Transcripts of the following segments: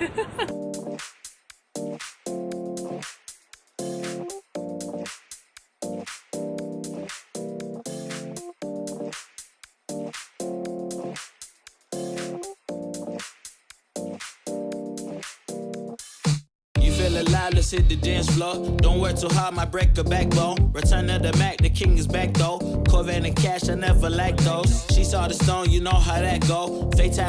You feel alive, let's hit the dance floor. Don't work too hard, my break a backbone. Return of the Mac, the king is back though. Corvette and cash, I never lack those. She saw the stone, you know how that go. Fatal.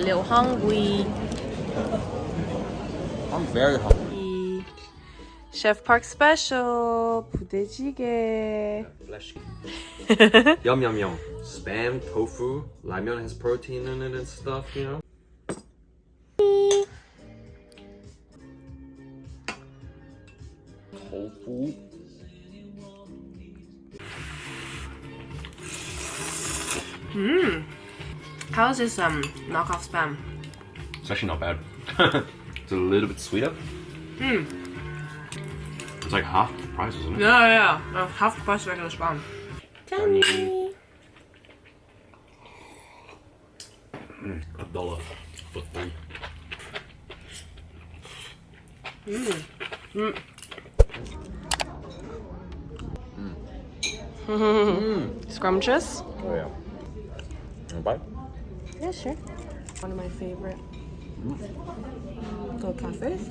Liu hungry. I'm very hungry. Chef Park special 부대찌개. yum yum yum. Spam, tofu, ramyeon has protein in it and stuff, you know. Tofu. How is this um knockoff spam? It's actually not bad. it's a little bit sweeter. Hmm. It's like half the price, isn't it? Yeah, yeah. Uh, half the price of regular spam. Tiny. A dollar for three. hmm Scrumptious? Oh yeah. Yeah, sure. One of my favorite go cafes.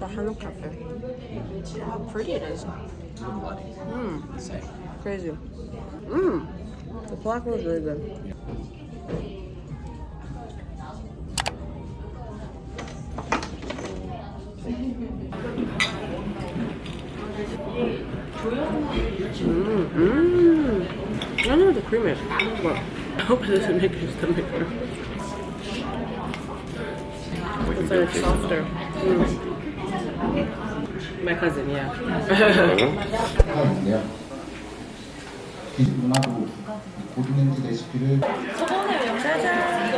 The Hanok Cafe. How pretty it is. Mmm. Same. Crazy. Mmm. The black was really good. Mmm. Mmm. I don't know what the cream is, but I hope it doesn't make your stomach hurt. It's like softer. Mm. My cousin, yeah.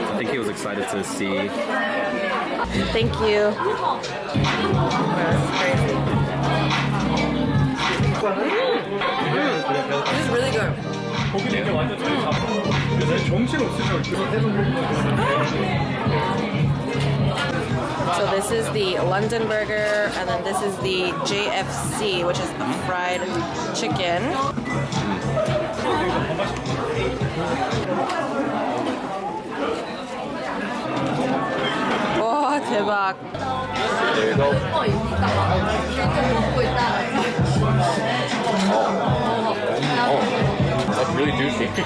I think he was excited to see. Thank you. Mm. This is really good. So this is the London burger, and then this is the JFC, which is a fried chicken. 와 대박. There you go. Oh, that's really juicy.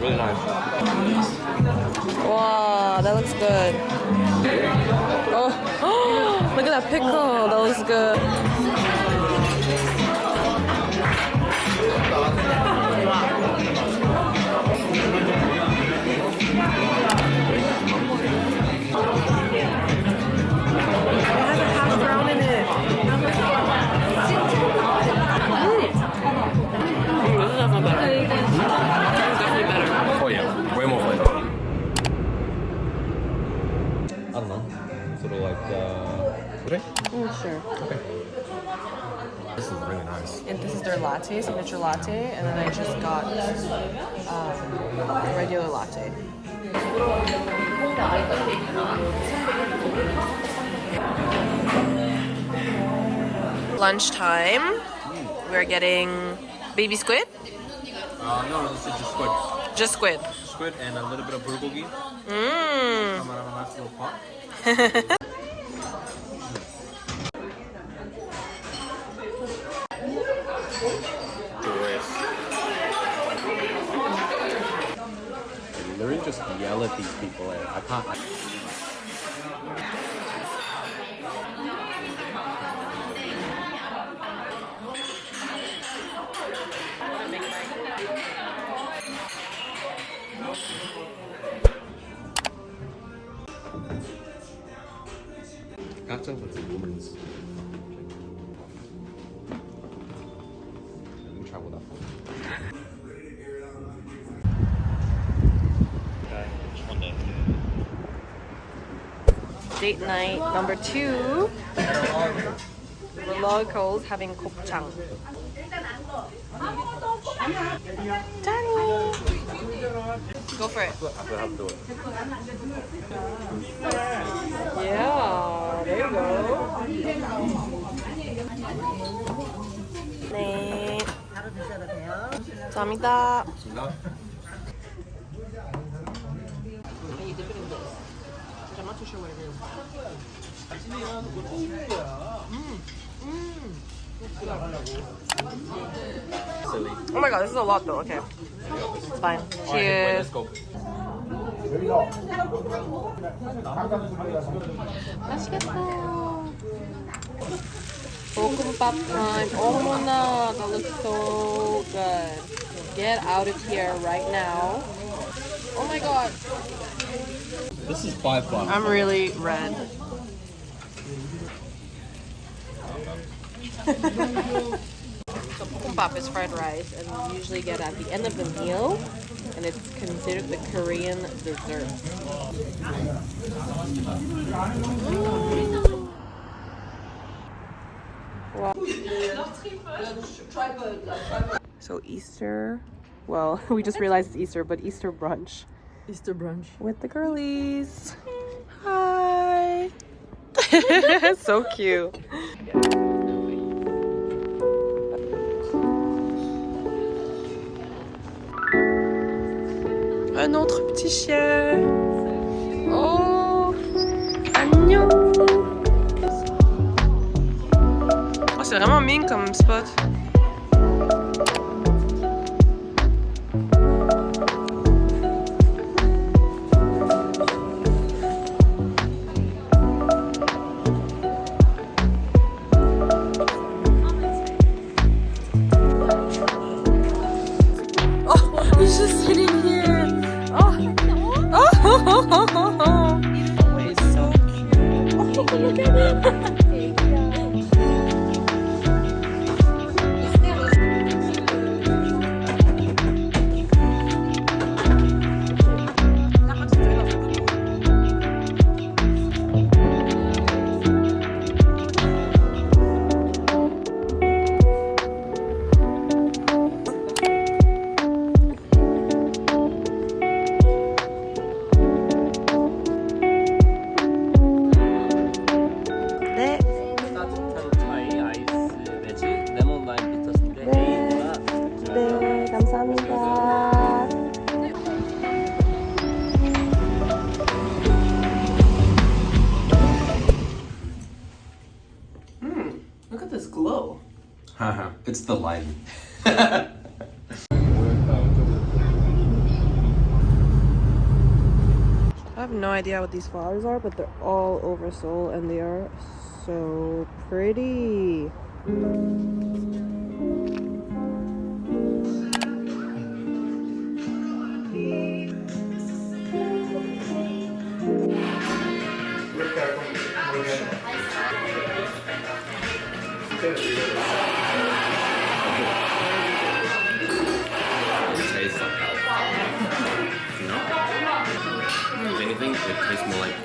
really nice. Wow, that looks good. Oh, look at that pickle. That looks good. Latte, signature latte, and then I just got um, a regular latte. Lunchtime, we're getting baby squid, Uh, no, this is just squid. just squid. Squid and a little bit of bulgogi. Mmm. Come out of a nice little pot. Delicious. Mandarin just yell at these people. And I can't. I Kacang was a woman's. Let me travel with that Date night number two. The locals having 곱창. Danny! Go for it. Yeah, there you go. 네. 감사합니다. I'm Oh my god, this is a lot though. Okay. It's fine. Cheers. Let's go. 맛있겠다. 볶음밥 time. 어머나, that looks so good. Get out of here right now. Oh my god. This is five bucks. I'm really red. so bibimbap is fried rice, and we usually get at the end of the meal, and it's considered the Korean dessert. So Easter, well, we just realized it's Easter, but Easter brunch. Easter brunch. With the girlies. Hi. so cute. Un autre petit chien. Oh, 안녕. Oh, c'est vraiment mignon comme spot. It's the light. I have no idea what these flowers are, but they're all over Seoul and they are so pretty. It anything, it tastes more like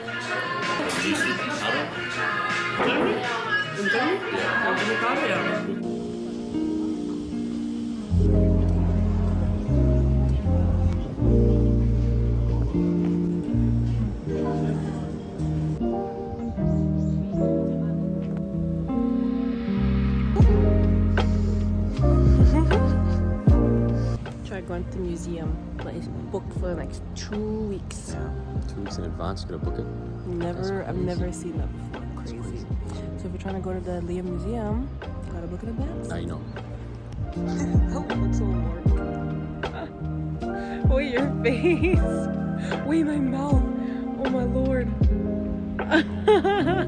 juicy powder. Try going to the museum. But it's booked for the next two weeks. Two weeks in advance, you gonna book it. Never, I've never seen that before. Crazy. So if you're trying to go to the Leeum Museum, gotta book in advance. I know. Oh, that's so warm. Wait, your face. Wait, my mouth. Oh my lord.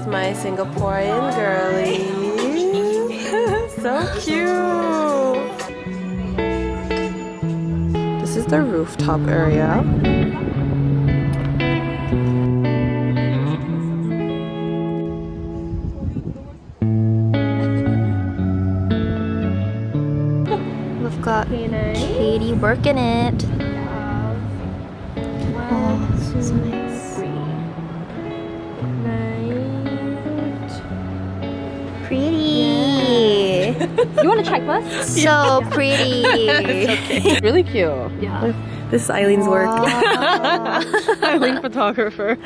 with my Singaporean girlie. so cute. This is the rooftop area. We've got Katie working it. Oh, so nice. You want to check first? So pretty. Really cute. Yeah. This is Eileen's work. Eileen photographer.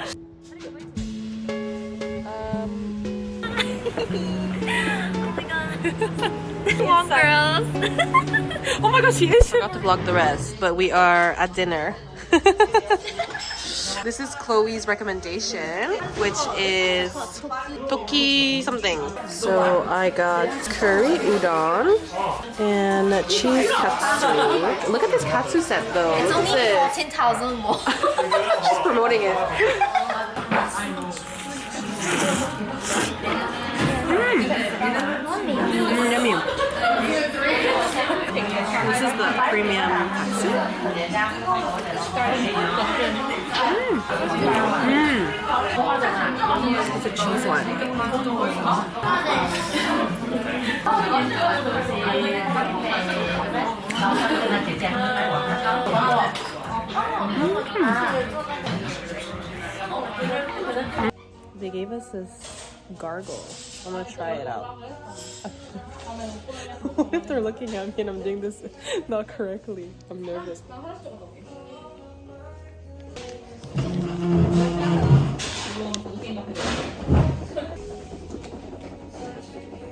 Oh my Come on, girls. Oh my gosh, she is. Forgot to vlog the rest, but we are at dinner. This is Chloe's recommendation, which is toki something. So I got curry udon and cheese katsu. Look at this katsu set though. It's only this. 10,000 more. She's promoting it. Mm, yummy. This is the premium katsu. Mm. Mm. It's a cheese one. They gave us this gargle. I'm gonna try it out. what if they're looking at me and I'm doing this not correctly? I'm nervous.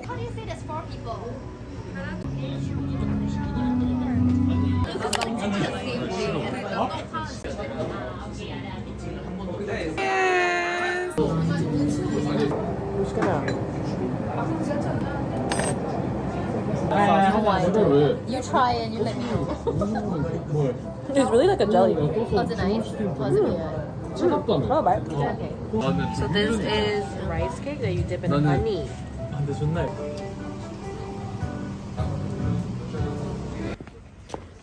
How do you say people? You try and you let me know. It's really like a jelly. Was it nice? Was it weird? Oh, bye. So this is rice cake that you dip in honey.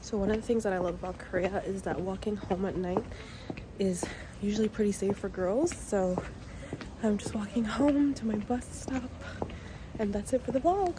So one of the things that I love about Korea is that walking home at night is usually pretty safe for girls. So I'm just walking home to my bus stop and that's it for the vlog.